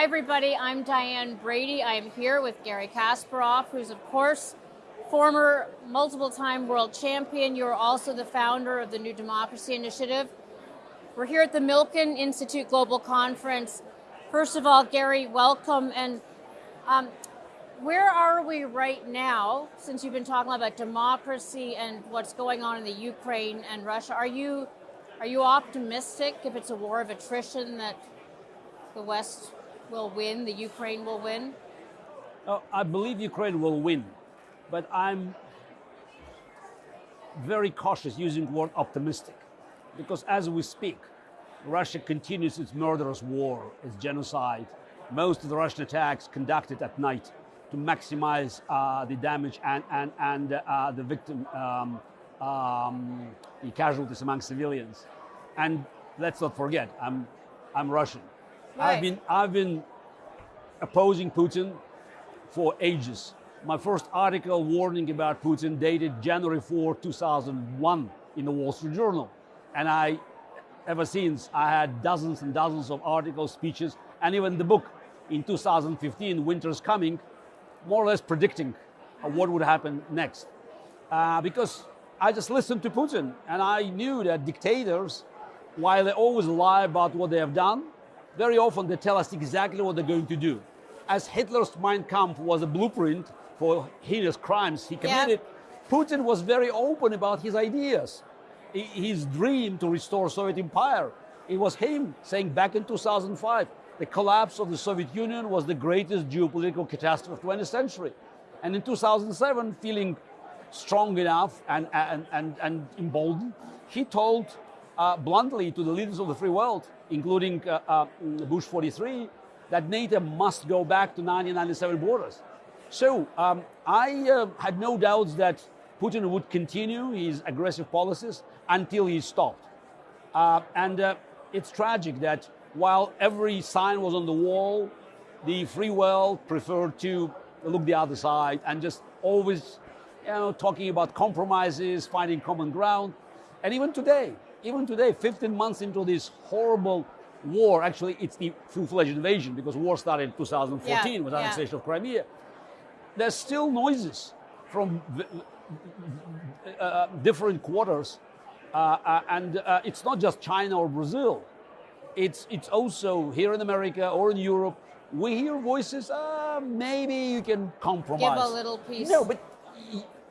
Hi, everybody. I'm Diane Brady. I am here with Garry Kasparov, who's, of course, former multiple time world champion. You're also the founder of the New Democracy Initiative. We're here at the Milken Institute Global Conference. First of all, Garry, welcome. And um, where are we right now, since you've been talking about democracy and what's going on in the Ukraine and Russia? Are you, are you optimistic if it's a war of attrition that the West will win, the Ukraine will win? Oh, I believe Ukraine will win, but I'm very cautious using the word optimistic, because as we speak, Russia continues its murderous war, its genocide. Most of the Russian attacks conducted at night to maximize uh, the damage and, and, and uh, the victim, um, um, the casualties among civilians. And let's not forget, I'm, I'm Russian. Right. I've been I've been opposing Putin for ages. My first article warning about Putin dated January 4, 2001 in the Wall Street Journal. And I, ever since, I had dozens and dozens of articles, speeches, and even the book in 2015, Winter's Coming, more or less predicting what would happen next. Uh, because I just listened to Putin and I knew that dictators, while they always lie about what they have done, very often they tell us exactly what they're going to do. As Hitler's Mein Kampf was a blueprint for heinous crimes he committed, yeah. Putin was very open about his ideas. His dream to restore Soviet empire. It was him saying back in 2005, the collapse of the Soviet Union was the greatest geopolitical catastrophe of the 20th century. And in 2007, feeling strong enough and, and, and, and emboldened, he told uh, bluntly to the leaders of the free world, including uh, uh, Bush 43, that NATO must go back to 1997 borders. So um, I uh, had no doubts that Putin would continue his aggressive policies until he stopped. And it's tragic that while every sign was on the wall, the free world preferred to look the other side and just always you know, talking about compromises, finding common ground. And even today, even today, 15 months into this horrible war, actually it's the full-fledged invasion because war started in 2014 yeah, with yeah. annexation of Crimea. There's still noises from uh, different quarters, uh, uh, and uh, it's not just China or Brazil. It's it's also here in America or in Europe. We hear voices. Uh, maybe you can compromise. Give a little piece. No, but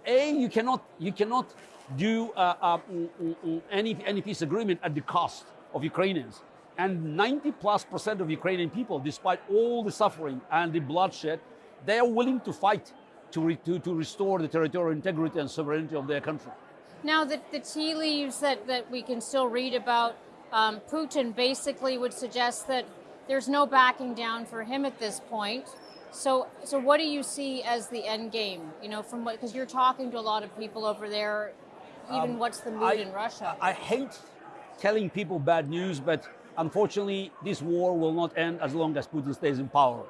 a you cannot you cannot do uh, uh, mm, mm, mm, any any peace agreement at the cost of Ukrainians. And 90 plus percent of Ukrainian people, despite all the suffering and the bloodshed, they are willing to fight to, re to, to restore the territorial integrity and sovereignty of their country. Now, the, the tea leaves that, that we can still read about um, Putin basically would suggest that there's no backing down for him at this point. So, so what do you see as the end game? You know, from what because you're talking to a lot of people over there. Even um, what's the mood I, in Russia? I hate telling people bad news, but unfortunately, this war will not end as long as Putin stays in power.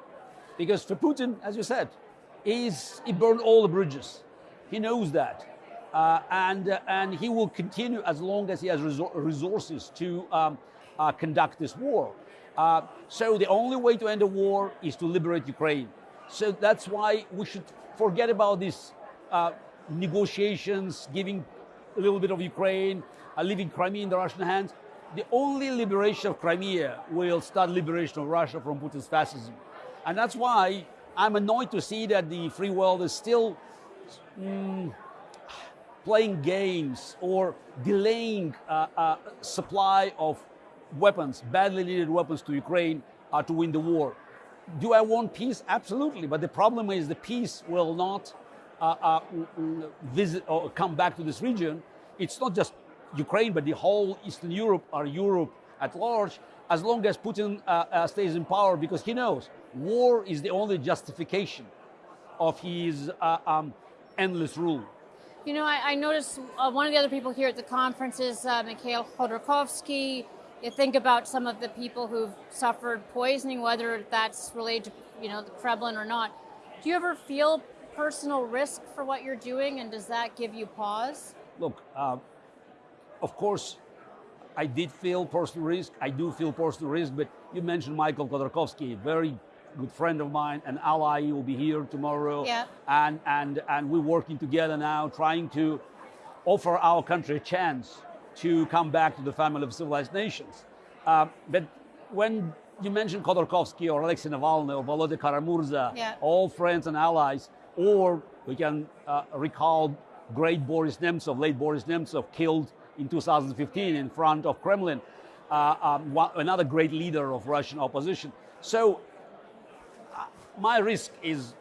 Because for Putin, as you said, he's, he burned all the bridges. He knows that. Uh, and, uh, and he will continue as long as he has resor resources to um, uh, conduct this war. Uh, so the only way to end the war is to liberate Ukraine. So that's why we should forget about these uh, negotiations, giving a little bit of Ukraine, uh, leaving Crimea in the Russian hands the only liberation of Crimea will start liberation of Russia from Putin's fascism. And that's why I'm annoyed to see that the free world is still mm, playing games or delaying uh, uh, supply of weapons, badly needed weapons to Ukraine uh, to win the war. Do I want peace? Absolutely. But the problem is the peace will not uh, uh, visit or come back to this region. It's not just Ukraine, but the whole Eastern Europe or Europe at large, as long as Putin uh, uh, stays in power, because he knows war is the only justification of his um, endless rule. You know, I, I noticed uh, one of the other people here at the conference is uh, Mikhail Khodorkovsky. You think about some of the people who've suffered poisoning, whether that's related to you know the Kremlin or not. Do you ever feel personal risk for what you're doing, and does that give you pause? Look, uh, of course, I did feel personal risk. I do feel personal risk, but you mentioned Michael Khodorkovsky, very good friend of mine, an ally. He will be here tomorrow. Yeah. And, and, and we're working together now, trying to offer our country a chance to come back to the family of civilized nations. Uh, but when you mentioned Khodorkovsky or Alexei Navalny or Volodya Kara-Murza, Yeah. all friends and allies, or we can uh, recall great Boris Nemtsov, late Boris Nemtsov, killed in 2015 in front of Kremlin, uh, um, one, another great leader of Russian opposition. So uh, my risk is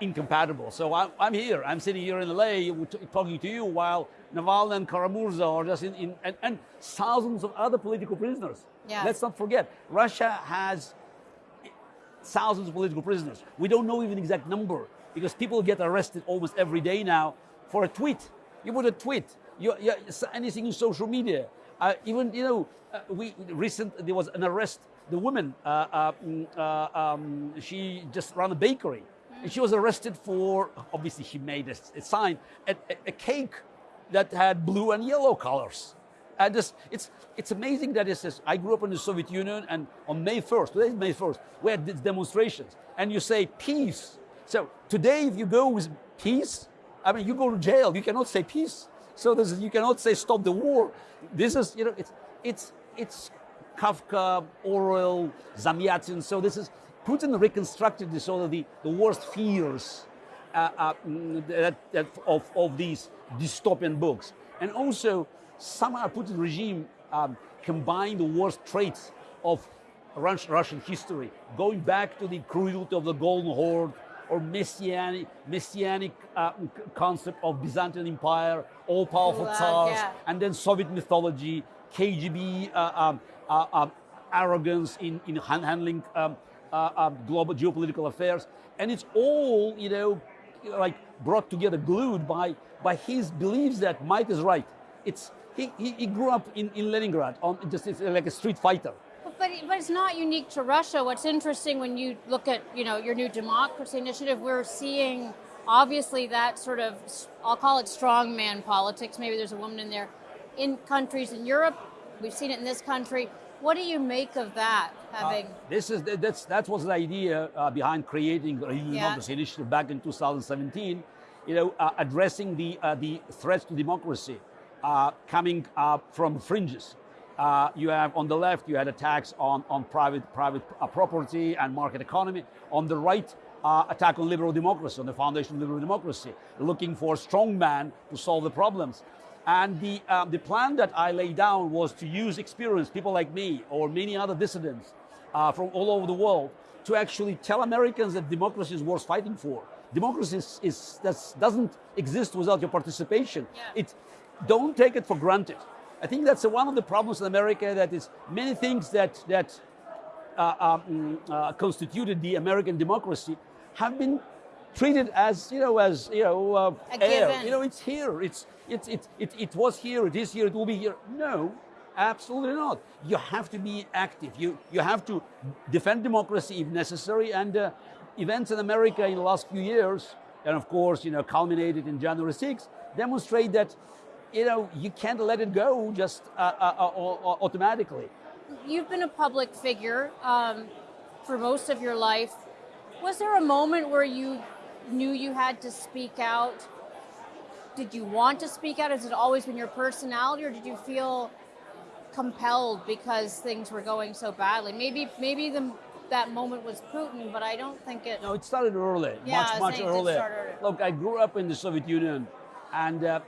incompatible. So I'm, I'm here. I'm sitting here in LA talking to you while Navalny and Kara-Murza are just in, in and, and thousands of other political prisoners. Yes. Let's not forget, Russia has thousands of political prisoners. We don't know even the exact number because people get arrested almost every day now for a tweet. You put a tweet, you, you, anything in social media. Uh, even you know, uh, we recent there was an arrest. The woman, uh, uh, mm, uh, um, she just ran a bakery, and she was arrested for obviously she made a, a sign, a, a, cake that had blue and yellow colors. And this, it's, it's amazing that it says, I grew up in the Soviet Union, and on May 1st, today is May 1st, we had these demonstrations, and you say peace. So today, if you go with peace, I mean, you go to jail, you cannot say peace. So this is, you cannot say stop the war. This is, you know, it's, it's, it's Kafka, Orwell, Zamyatin. So this is, Putin reconstructed this, all of the, the worst fears uh, uh, mm, that, that of, of these dystopian books. And also, somehow Putin regime um, combined the worst traits of Russian history, going back to the cruelty of the Golden Horde or messianic, messianic uh, concept of Byzantine Empire, all-powerful tsars, yeah. and then Soviet mythology, KGB uh, um, uh, um, arrogance in, in han- handling um, uh, uh, global geopolitical affairs. And it's all, you know, like brought together, glued by, by his beliefs that might is right. It's, he, he, he grew up in, in Leningrad, on, just it's like a street fighter. But, but it's not unique to Russia. What's interesting when you look at you know your new democracy initiative, we're seeing obviously that sort of I'll call it strongman politics. Maybe there's a woman in there. In countries in Europe, we've seen it in this country. What do you make of that? Having This is that's that was the idea uh, behind creating the New Yeah. Democracy Initiative back in 2017. You know, uh, addressing the uh, the threats to democracy uh, coming uh, from fringes. Uh, you have on the left, you had attacks on on private private uh, property and market economy. On the right, uh, attack on liberal democracy, on the foundation of liberal democracy, looking for a strong man to solve the problems. And the, um, the plan that I laid down was to use experience, people like me or many other dissidents uh, from all over the world, to actually tell Americans that democracy is worth fighting for. Democracy is, is, doesn't exist without your participation. Yeah. It, don't take it for granted. I think that's one of the problems in America that is many things that, that uh, um, uh, constituted the American democracy have been treated as you know as you know uh, air. given. You know, it's here. It's it's it, it it was here. It is here. It will be here. No, absolutely not. You have to be active. You you have to defend democracy if necessary. And uh, events in America in the last few years, and of course, you know, culminated in January 6th, demonstrate that. You know, you can't let it go just uh, uh, uh, automatically. you've been a public figure um, for most of your life. Was there a moment where you knew you had to speak out? Did you want to speak out? Has it always been your personality, or did you feel compelled because things were going so badly? Maybe, maybe the, that moment was Putin, but I don't think it. No, it started early, Yeah, much, much saying it did earlier. Look, I grew up in the Soviet Union, and uh,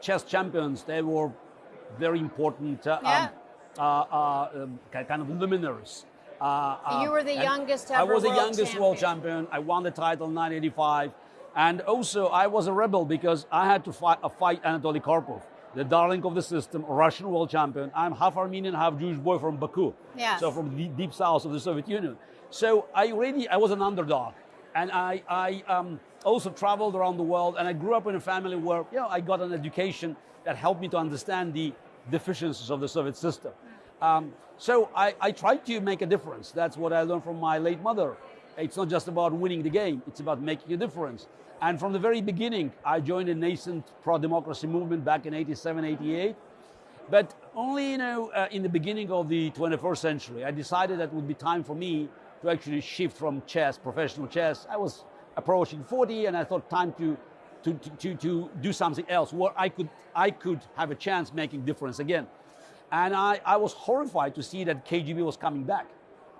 chess champions, they were very important, uh, Yeah. um, uh, uh, um, kind of luminaries. Uh, uh, You were the youngest I was the youngest world champion. I won the title in 1985. And also, I was a rebel because I had to fight, uh, fight Anatoly Karpov, the darling of the system, Russian world champion. I'm half Armenian, half Jewish boy from Baku. Yes. So from the deep, deep south of the Soviet Union. So I really, I was an underdog. And I, I um, also traveled around the world and I grew up in a family where, you know, I got an education that helped me to understand the deficiencies of the Soviet system. Um, so I, I tried to make a difference. That's what I learned from my late mother. It's not just about winning the game, it's about making a difference. And from the very beginning, I joined a nascent pro democracy movement back in 87, 88. But Only, you know, uh, in the beginning of the 21st century, I decided that would be time for me to actually shift from chess, professional chess. I was approaching 40 and I thought time to, to, to, to, do something else where I could, I could have a chance making difference again. And I, I was horrified to see that KGB was coming back.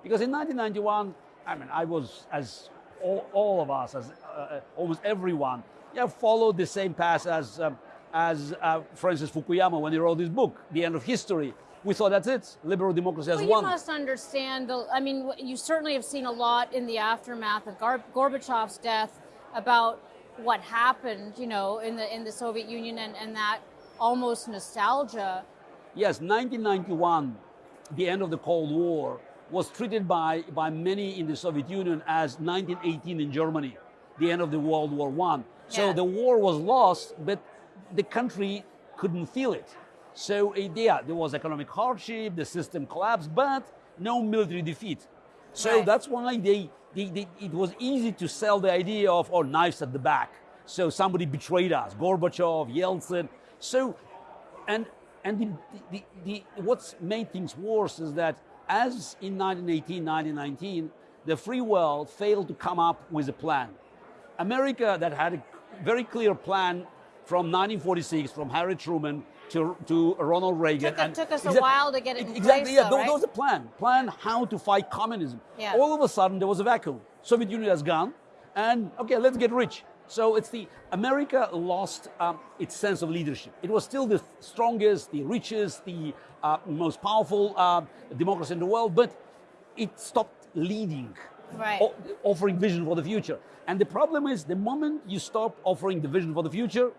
Because in 1991, I mean, I was, as all, all of us, as uh, almost everyone, know, followed the same path as um, as uh, Francis Fukuyama when he wrote his book, The End of History. We thought that's it. Liberal democracy has well, won. You must understand. The, I mean, you certainly have seen a lot in the aftermath of Gar- Gorbachev's death about what happened, you know, in the in the Soviet Union and, and that almost nostalgia. Yes, 1991, the end of the Cold War, was treated by, by many in the Soviet Union as 1918 in Germany, the end of the World War One. So yeah. the war was lost, but the country couldn't feel it. So yeah, there was economic hardship, the system collapsed, but no military defeat. So right. that's why they, they, they, it was easy to sell the idea of, oh, knives at the back. So somebody betrayed us, Gorbachev, Yeltsin. So, and, and the, the, the, what's made things worse is that as in 1918, 1919, the free world failed to come up with a plan. America that had a very clear plan from 1946, from Harry Truman to, to Ronald Reagan. Took, and took us a while to get it in exactly, place, yeah, though, right? there was a plan. Plan how to fight communism. Yeah. All of a sudden, there was a vacuum. Soviet Union has gone, and okay, let's get rich. So it's the America lost um, its sense of leadership. It was still the strongest, the richest, the uh, most powerful uh, democracy in the world, but it stopped leading, right. offering vision for the future. And the problem is, the moment you stop offering the vision for the future,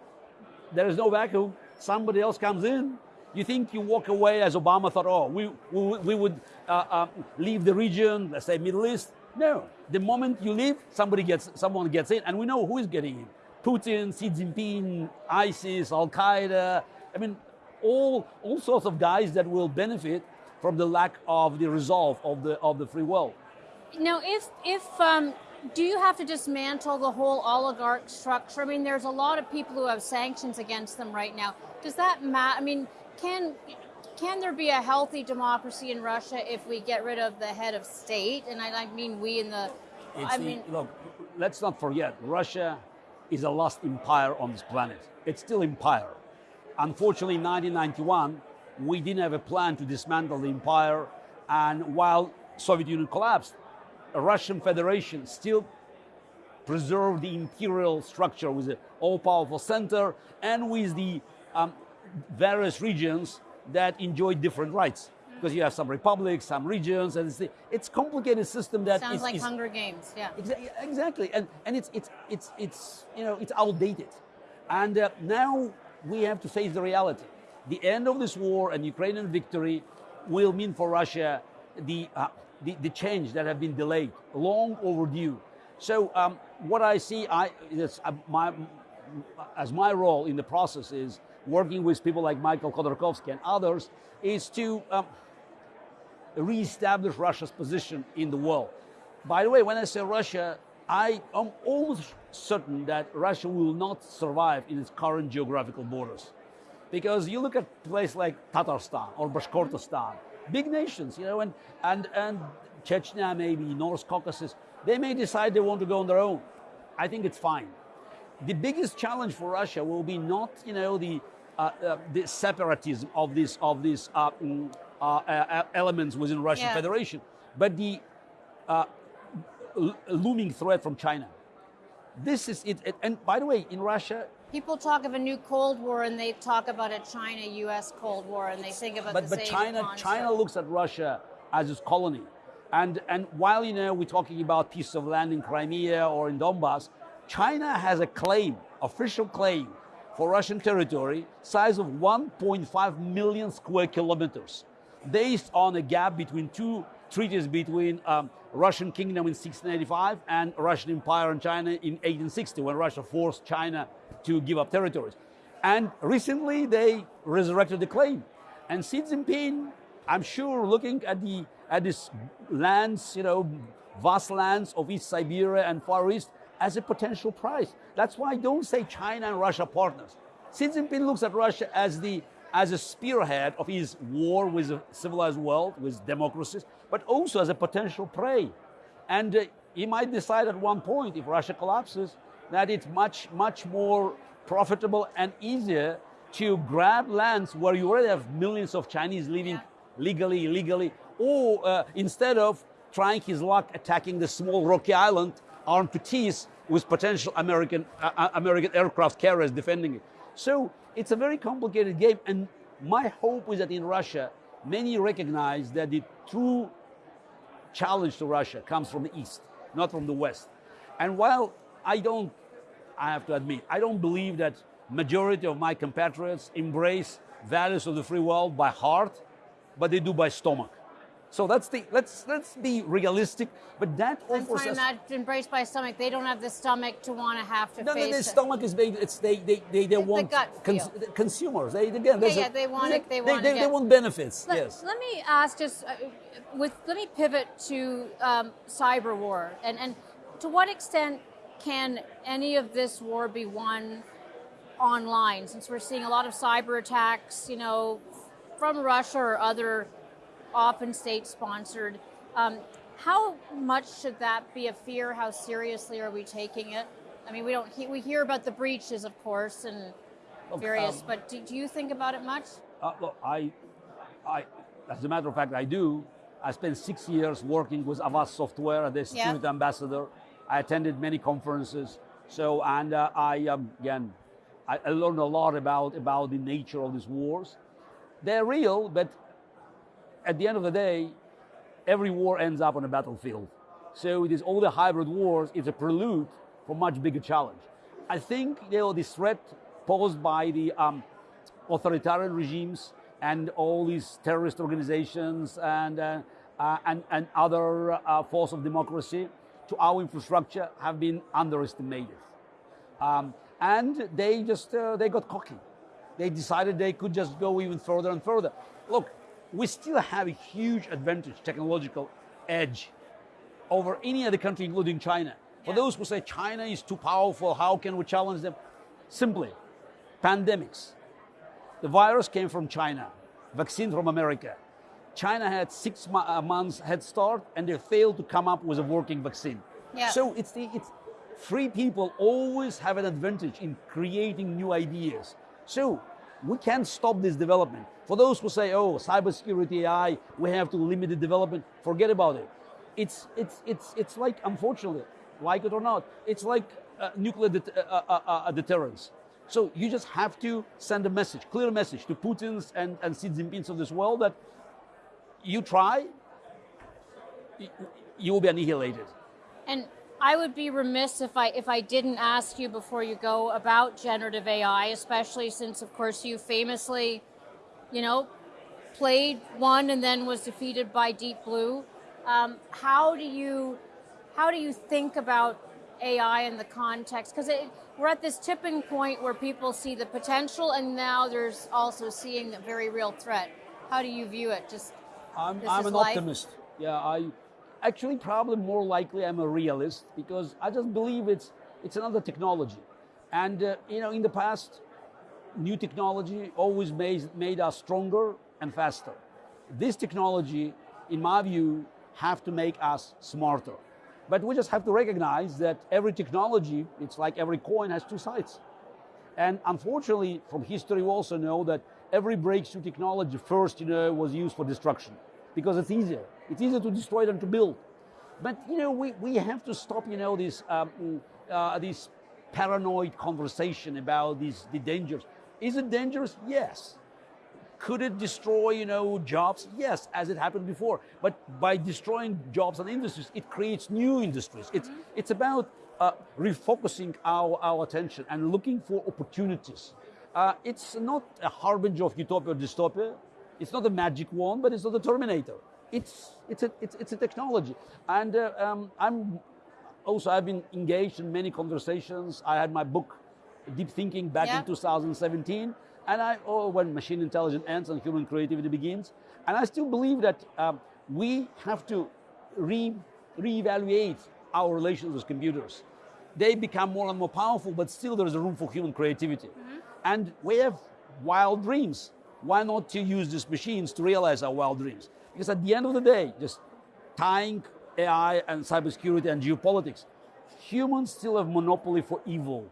there is no vacuum. Somebody else comes in. You think you walk away as Obama thought, oh, we, we, we would uh, uh, leave the region, let's say Middle East. No, the moment you leave, somebody gets, someone gets in, and we know who is getting in. Putin, Xi Jinping, ISIS, Al Qaeda. I mean, all, all sorts of guys that will benefit from the lack of the resolve of the, of the free world. Now, if, if um, do you have to dismantle the whole oligarch structure? I mean, there's a lot of people who have sanctions against them right now. Does that matter? I mean, can can there be a healthy democracy in Russia if we get rid of the head of state? And I, I mean, we in the. It's I the, mean, look, let's not forget, Russia is a lost empire on this planet. It's still empire. Unfortunately, in 1991, we didn't have a plan to dismantle the empire, and while Soviet Union collapsed, Russian Federation still preserve the imperial structure with the all-powerful center and with the um, various regions that enjoy different rights. Because you have some republics, some regions, and it's, it's complicated system that sounds is, like is, Hunger Games, yeah. Exa exactly, and and it's it's it's it's you know it's outdated, and uh, now we have to face the reality. The end of this war and Ukrainian victory will mean for Russia the uh, the, the change that have been delayed, long overdue. So um, what I see, I uh, my as my role in the process is working with people like Michael Khodorkovsky and others, is to um, reestablish Russia's position in the world. By the way, when I say Russia, I am almost certain that Russia will not survive in its current geographical borders. Because you look at a place like Tatarstan or Bashkortostan, big nations, you know, and, and, and Chechnya, maybe North Caucasus, they may decide they want to go on their own. I think it's fine. The biggest challenge for Russia will be not, you know, the, uh, uh, the separatism of these of these uh, mm, uh, uh, elements within Russian yeah. Federation, but the uh, looming threat from China. This is it, and by the way, in Russia, People talk of a new Cold War and they talk about a China-U.S. Cold War and they think about but, the but same China, concept. China looks at Russia as its colony. And, and while you know we're talking about pieces of land in Crimea or in Donbass, China has a claim, official claim, for Russian territory, size of 1.5 million square kilometers, based on a gap between two treaties between um, Russian kingdom in 1685 and Russian Empire and China in 1860, when Russia forced China to give up territories. And recently they resurrected the claim. And Xi Jinping, I'm sure, looking at the at these lands, you know, vast lands of East Siberia and Far East as a potential prize. That's why I don't say China and Russia partners. Xi Jinping looks at Russia as the as a spearhead of his war with the civilized world, with democracies, but also as a potential prey. And uh, he might decide at one point, if Russia collapses, that it's much, much more profitable and easier to grab lands where you already have millions of Chinese living Yeah. legally, illegally, or uh, instead of trying his luck attacking the small rocky island armed to teeth with potential American, uh, uh, American aircraft carriers defending it. So it's a very complicated game, and my hope is that in Russia, many recognize that the true challenge to Russia comes from the east, not from the west. And while I don't, I have to admit, I don't believe that majority of my compatriots embrace values of the free world by heart, but they do by stomach. So that's the let's let's be realistic. But that offers us not embraced by stomach. They don't have the stomach to want to have to no, no, face the it. stomach is they, it's they, they, they, they want gut feel. consumers. They again, there's yeah, a- they want it- they they, wanna they, they want benefits. Let, yes. let me ask just uh, with let me pivot to um, cyber war and and to what extent can any of this war be won online since we're seeing a lot of cyber attacks you know from Russia or other often state sponsored um, how much should that be a fear how seriously are we taking it I mean we don't he- we hear about the breaches of course and various um, but do, do you think about it much Uh, look, I, I, as a matter of fact, I do. I spent six years working with Avast Software as the security ambassador. I attended many conferences. So, and uh, I, um, again, I, I learned a lot about, about the nature of these wars. They're real, but at the end of the day, every war ends up on a battlefield. So it is all the hybrid wars, it's a prelude for much bigger challenge. I think you know, the threat posed by the um, authoritarian regimes and all these terrorist organizations and, uh, uh, and, and other uh, force of democracy to our infrastructure have been underestimated. Um, and they just uh, they got cocky. They decided they could just go even further and further. Look, we still have a huge advantage, technological edge over any other country, including China. For Yeah. those who say China is too powerful, how can we challenge them? Simply, pandemics. The virus came from China, vaccine from America. China had six uh, months head start, and they failed to come up with a working vaccine. Yeah. So it's the it's free people always have an advantage in creating new ideas. So we can't stop this development. For those who say, "Oh, cybersecurity AI, we have to limit the development," forget about it. It's it's it's it's like unfortunately, like it or not, it's like uh, nuclear det- uh, uh, uh, uh, deterrence. So you just have to send a message, clear message to Putin's and, and Xi Jinping's of this world that you try, you will be annihilated. And I would be remiss if I if I didn't ask you before you go about generative AI, especially since of course you famously, you know, played one and then was defeated by Deep Blue. Um, how do you how do you think about AI in the context? Because we're at this tipping point where people see the potential, and now there's also seeing a very real threat. How do you view it? Just I'm, I'm an life? optimist. Yeah, I actually probably more likely I'm a realist because I just believe it's it's another technology, and uh, you know in the past, new technology always made made us stronger and faster. This technology, in my view, have to make us smarter. But we just have to recognize that every technology, it's like every coin has two sides. And unfortunately, from history, we also know that every breakthrough technology first, you know, was used for destruction because it's easier. It's easier to destroy than to build. But you know, we, we have to stop, you know, this um, uh, this paranoid conversation about these the dangers. Is it dangerous? Yes. Could it destroy, you know, jobs? Yes, as it happened before. But by destroying jobs and industries, it creates new industries. It's it's about uh, refocusing our, our attention and looking for opportunities. Uh, it's not a harbinger of utopia or dystopia. It's not a magic wand, but it's not a Terminator. It's it's a it's, it's a technology, and uh, um, I'm also I've been engaged in many conversations. I had my book, Deep Thinking, back Yeah. in 2017, and I oh when machine intelligence ends and human creativity begins, and I still believe that um, we have to re reevaluate our relations with computers. They become more and more powerful, but still there is a room for human creativity, and we have wild dreams. Why not to use these machines to realize our wild dreams? Because at the end of the day, just tying AI and cybersecurity and geopolitics, humans still have monopoly for evil.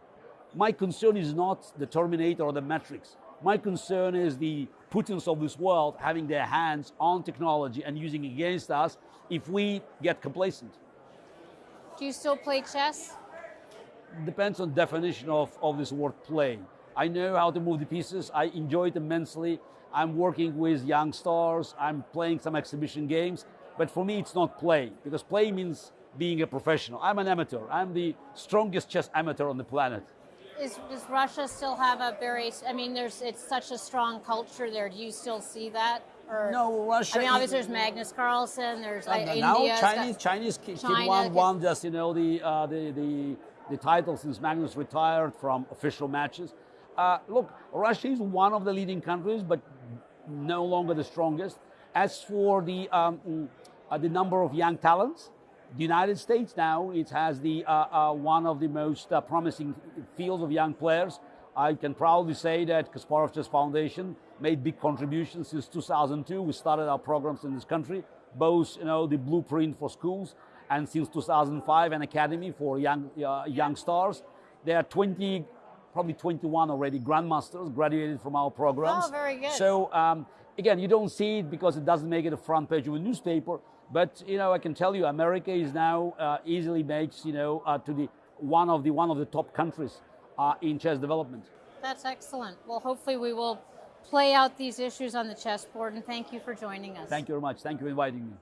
My concern is not the Terminator or the Matrix. My concern is the Putins of this world having their hands on technology and using it against us if we get complacent. Do you still play chess? Depends on definition of, of this word play. I know how to move the pieces. I enjoy it immensely. I'm working with young stars. I'm playing some exhibition games. But for me, it's not play because play means being a professional. I'm an amateur. I'm the strongest chess amateur on the planet. Is, does Russia still have a very? I mean, there's it's such a strong culture there. Do you still see that? Or, No, Russia I mean, obviously there's Magnus Carlsen. There's uh, India. now Chinese Chinese kid, China won, won just you know the, uh, the the the title since Magnus retired from official matches. Uh, look, Russia is one of the leading countries, but no longer the strongest. As for the um, uh, the number of young talents, the United States now it has the uh, uh, one of the most uh, promising fields of young players. I can proudly say that Kasparov Chess Foundation made big contributions since 2002. We started our programs in this country, both you know the blueprint for schools, and since 2005 an academy for young uh, young stars. There are 20, probably 21 already grandmasters graduated from our programs. Oh, very good. So um, again, you don't see it because it doesn't make it a front page of a newspaper. But you know, I can tell you, America is now uh, easily makes you know uh, to the one of the one of the top countries uh, in chess development. That's excellent. Well, hopefully we will play out these issues on the chessboard. And thank you for joining us. Thank you very much. Thank you for inviting me.